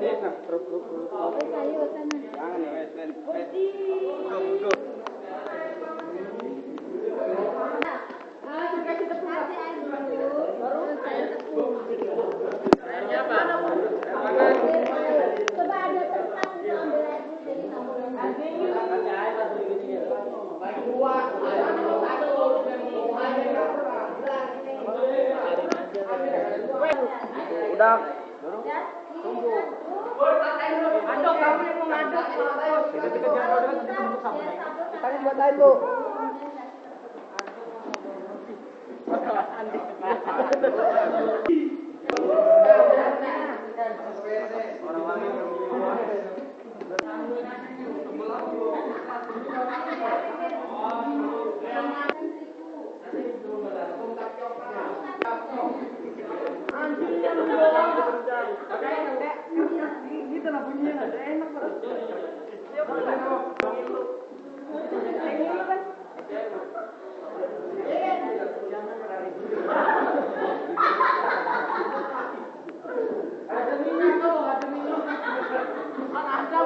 देखना रुक रुक रुक Udah. Aduk kamu yang mengaduk. Tadi buat lain, Bu. Iya, enak banget. Ada minyak kalau ada iya, minyak. Kan ada